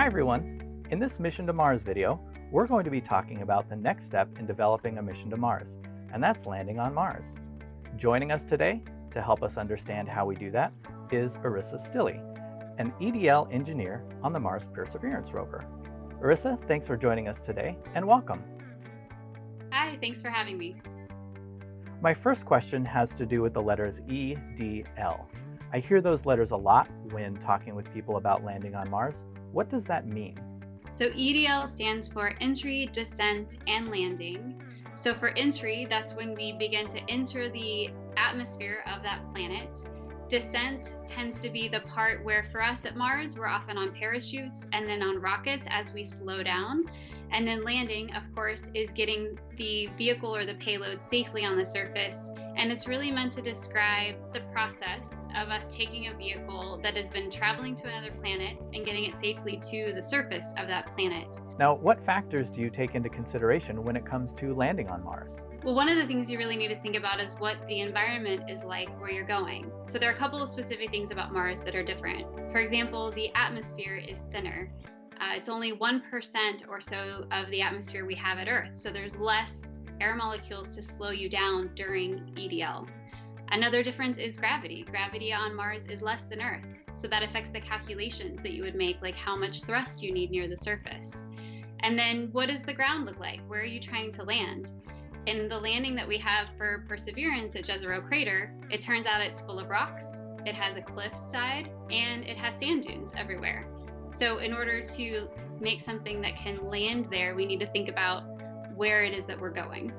Hi everyone! In this Mission to Mars video, we're going to be talking about the next step in developing a mission to Mars, and that's landing on Mars. Joining us today to help us understand how we do that is Erisa Stilley, an EDL engineer on the Mars Perseverance rover. Arissa, thanks for joining us today and welcome. Hi, thanks for having me. My first question has to do with the letters E, D, L. I hear those letters a lot when talking with people about landing on Mars. What does that mean? So EDL stands for entry, descent, and landing. So for entry, that's when we begin to enter the atmosphere of that planet. Descent tends to be the part where for us at Mars, we're often on parachutes and then on rockets as we slow down. And then landing, of course, is getting the vehicle or the payload safely on the surface. And it's really meant to describe the process of us taking a vehicle that has been traveling to another planet and getting it safely to the surface of that planet. Now, what factors do you take into consideration when it comes to landing on Mars? Well, one of the things you really need to think about is what the environment is like where you're going. So, there are a couple of specific things about Mars that are different. For example, the atmosphere is thinner. Uh, it's only 1% or so of the atmosphere we have at Earth. So there's less air molecules to slow you down during EDL. Another difference is gravity. Gravity on Mars is less than Earth. So that affects the calculations that you would make, like how much thrust you need near the surface. And then what does the ground look like? Where are you trying to land? In the landing that we have for Perseverance at Jezero Crater, it turns out it's full of rocks, it has a cliff side, and it has sand dunes everywhere. So, in order to make something that can land there, we need to think about where it is that we're going.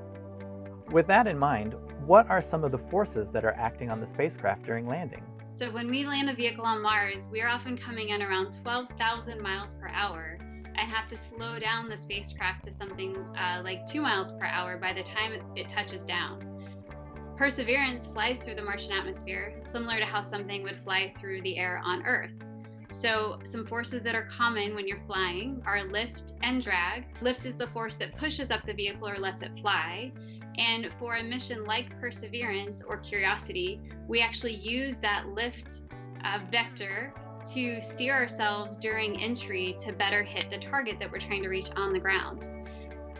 With that in mind, what are some of the forces that are acting on the spacecraft during landing? So, when we land a vehicle on Mars, we are often coming in around 12,000 miles per hour and have to slow down the spacecraft to something uh, like two miles per hour by the time it touches down. Perseverance flies through the Martian atmosphere, similar to how something would fly through the air on Earth. So, some forces that are common when you're flying are lift and drag. Lift is the force that pushes up the vehicle or lets it fly. And for a mission like Perseverance or Curiosity, we actually use that lift uh, vector to steer ourselves during entry to better hit the target that we're trying to reach on the ground.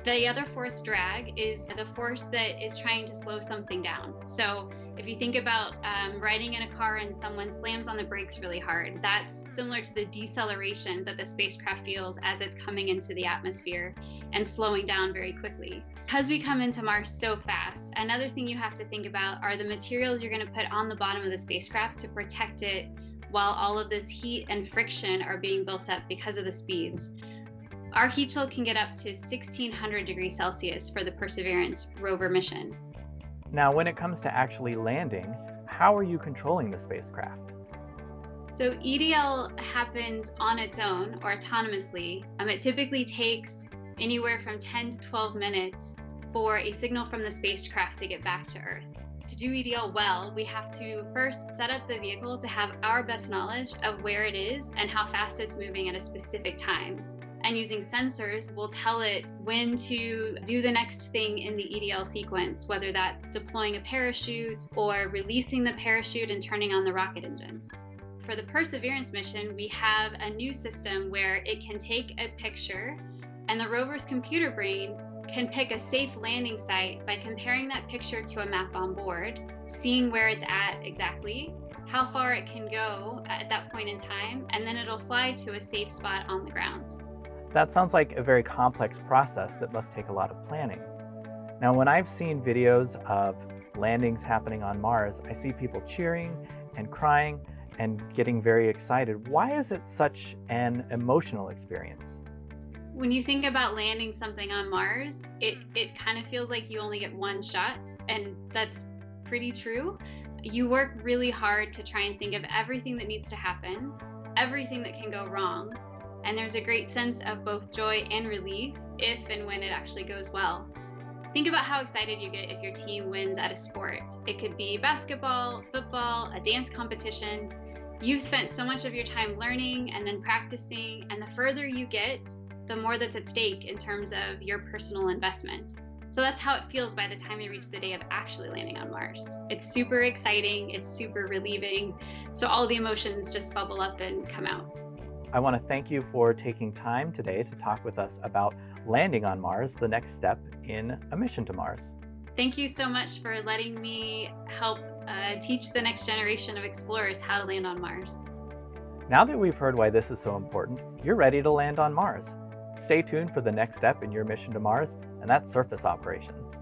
The other force, drag, is the force that is trying to slow something down. So, if you think about um, riding in a car and someone slams on the brakes really hard, that's similar to the deceleration that the spacecraft feels as it's coming into the atmosphere and slowing down very quickly. Because we come into Mars so fast, another thing you have to think about are the materials you're going to put on the bottom of the spacecraft to protect it while all of this heat and friction are being built up because of the speeds. Our heat shield can get up to 1600 degrees Celsius for the Perseverance rover mission. Now, when it comes to actually landing, how are you controlling the spacecraft? So EDL happens on its own or autonomously. Um, it typically takes anywhere from 10 to 12 minutes for a signal from the spacecraft to get back to Earth. To do EDL well, we have to first set up the vehicle to have our best knowledge of where it is and how fast it's moving at a specific time and using sensors will tell it when to do the next thing in the EDL sequence, whether that's deploying a parachute or releasing the parachute and turning on the rocket engines. For the Perseverance mission, we have a new system where it can take a picture and the rover's computer brain can pick a safe landing site by comparing that picture to a map on board, seeing where it's at exactly, how far it can go at that point in time, and then it'll fly to a safe spot on the ground. That sounds like a very complex process that must take a lot of planning. Now, when I've seen videos of landings happening on Mars, I see people cheering and crying and getting very excited. Why is it such an emotional experience? When you think about landing something on Mars, it, hmm. it kind of feels like you only get one shot, and that's pretty true. You work really hard to try and think of everything that needs to happen, everything that can go wrong, and there's a great sense of both joy and relief if and when it actually goes well. Think about how excited you get if your team wins at a sport. It could be basketball, football, a dance competition. You've spent so much of your time learning and then practicing, and the further you get, the more that's at stake in terms of your personal investment. So that's how it feels by the time you reach the day of actually landing on Mars. It's super exciting, it's super relieving. So all the emotions just bubble up and come out. I want to thank you for taking time today to talk with us about landing on Mars, the next step in a mission to Mars. Thank you so much for letting me help uh, teach the next generation of explorers how to land on Mars. Now that we've heard why this is so important, you're ready to land on Mars. Stay tuned for the next step in your mission to Mars, and that's surface operations.